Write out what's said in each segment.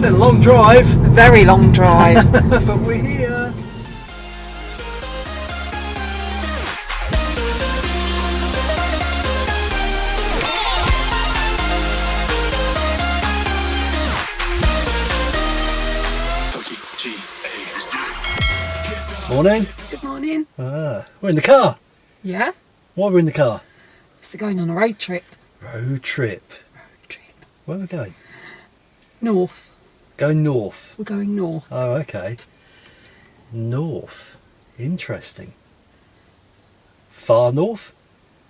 Been a long drive, Very long drive. but we're here. Morning. Good morning. Ah, we're in the car. Yeah? Why are we in the car? So going on a road trip. Road trip. Road trip. Where are we going? North. Going north. We're going north. Oh, okay. North. Interesting. Far north?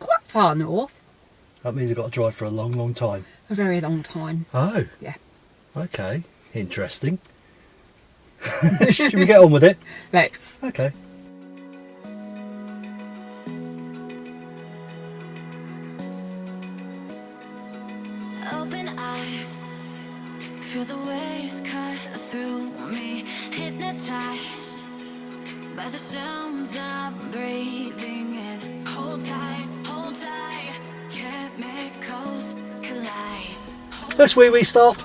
Quite far north. That means I've got to drive for a long, long time. A very long time. Oh, Yeah. okay. Interesting. Should we get on with it? Let's. Okay. Feel the waves cut through me. Hypnotized by the sounds I'm breathing in. Hold tight, hold tight, chemicals collide. Let's wee wee stop.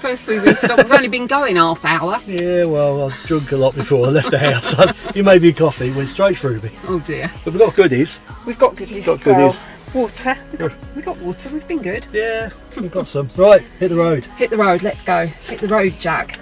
First we will stop. We've only been going half hour. Yeah, well, I've drunk a lot before I left the house. you made me coffee, went straight through me. Oh dear. But we've got goodies. We've got goodies. We've Got well, goodies. Water. We've got, we've got water. We've been good. Yeah, we've got some. Right, hit the road. Hit the road. Let's go. Hit the road, Jack.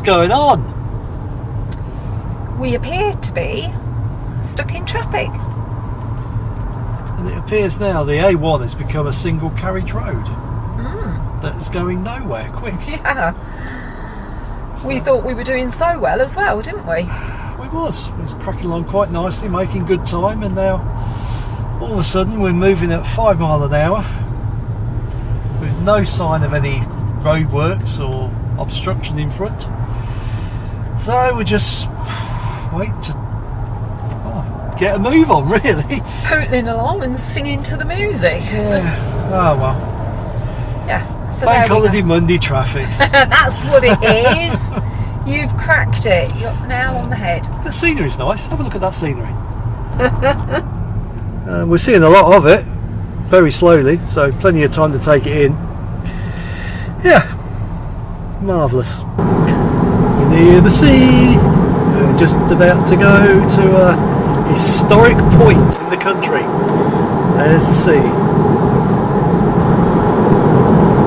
What's going on? We appear to be stuck in traffic. And it appears now the A1 has become a single carriage road. Hmm. That's going nowhere quick. Yeah. We thought we were doing so well as well, didn't we? We was. We was cracking along quite nicely, making good time, and now all of a sudden we're moving at five mile an hour with no sign of any roadworks or obstruction in front. So we're just wait to oh, get a move on, really. Pootling along and singing to the music. Yeah. Oh well. Yeah. So Bank holiday Monday traffic. That's what it is. You've cracked it. You're now on the head. The scenery's nice. Have a look at that scenery. uh, we're seeing a lot of it, very slowly, so plenty of time to take it in. Yeah, marvellous. Near the sea. We're just about to go to a historic point in the country. There's the sea.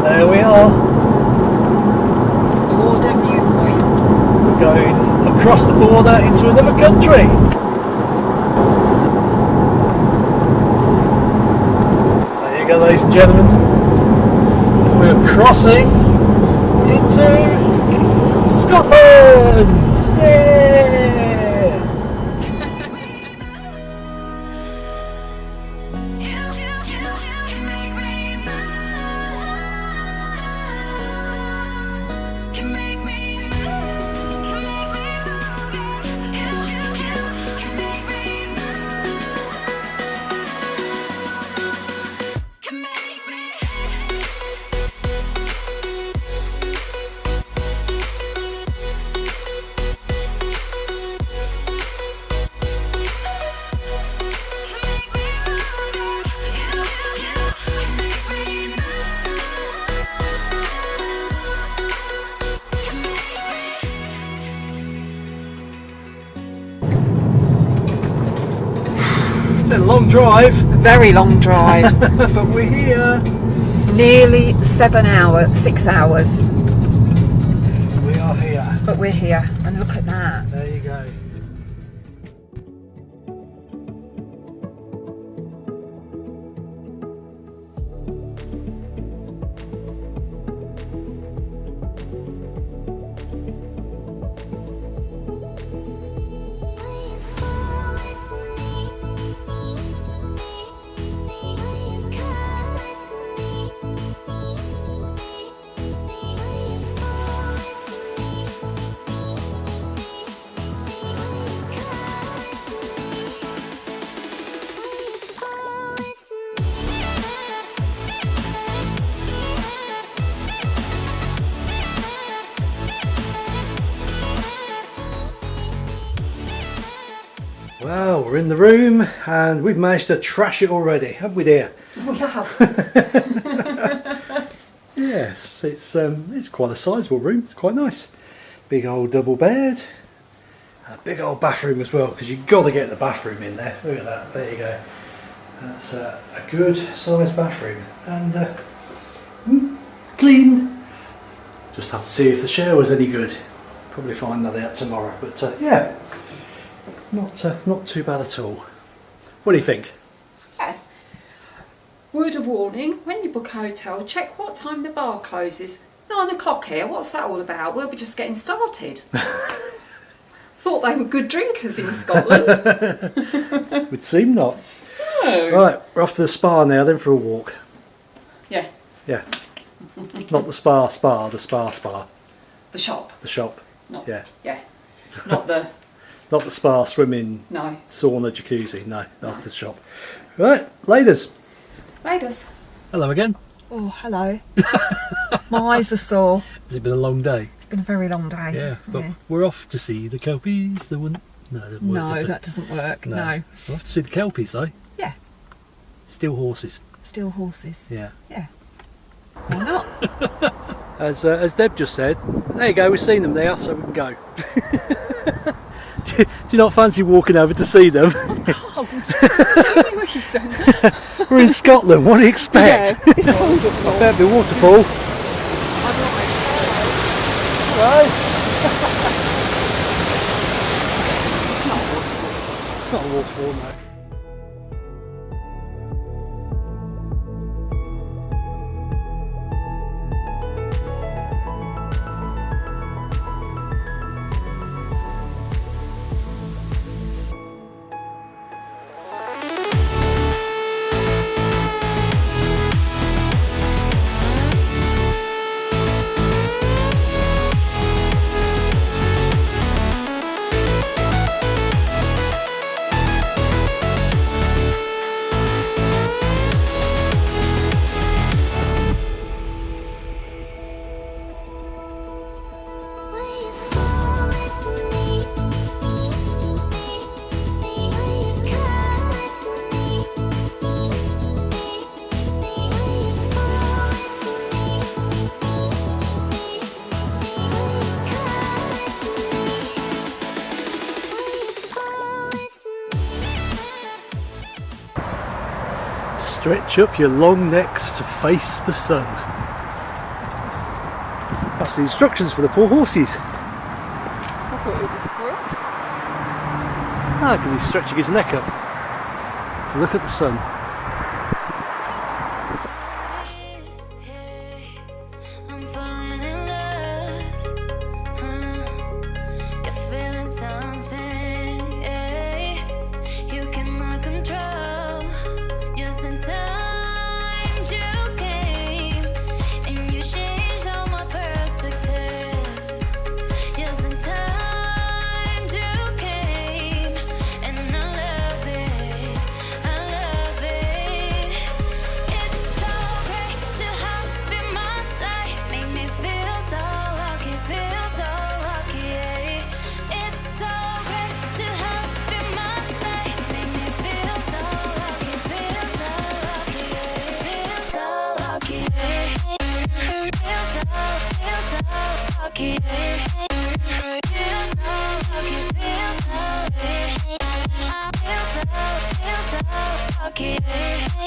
There we are. Border viewpoint. We're going across the border into another country. There you go, ladies and gentlemen. We're crossing into Scotland. Yeah! Drive, Very long drive. but we're here. Nearly seven hours, six hours. We are here. But we're here. And look at that. We're in the room and we've managed to trash it already, haven't we, dear? We have. Yes, it's um, it's quite a sizable room. It's quite nice. Big old double bed. A big old bathroom as well, because you've got to get the bathroom in there. Look at that. There you go. That's uh, a good sized bathroom and uh, mm, clean. Just have to see if the shower shower's any good. Probably find that out tomorrow. But uh, yeah, not uh, not too bad at all. What do you think? Yeah. Word of warning, when you book a hotel, check what time the bar closes. Nine o'clock here, what's that all about? We'll be just getting started. Thought they were good drinkers in Scotland. Would seem not. No. Right, we're off to the Spar now. Then for a walk. Yeah, Yeah. Not the spa spa, the spa spa, the shop. the shop. Not, Yeah. yeah. Not the, Not the spa, swimming, no. sauna, jacuzzi. No, after the shop. Right, ladies. Ladies. Hello again. Oh, hello. My eyes are sore. Has it been a long day? It's been a very long day. Yeah, but we're off to see the kelpies. The one. No, that doesn't work, No, does that doesn't work. No. We're off to see the kelpies though. Yeah. Still horses. Still horses. Yeah. Yeah. Why not? As uh, as Deb just said, there you go. We've seen them there, so we can go. do, you- not fancy walking over to see them? Cold. Only. We're in Scotland. What do you expect? Yeah, it's wonderful. There'll be a waterfall. Hello. it's not a waterfall, no. Stretch up your long necks to face the sun. That's the instructions for the poor horses. I thought it was for us. Ah, because he's stretching his neck up to look at the sun. pocket.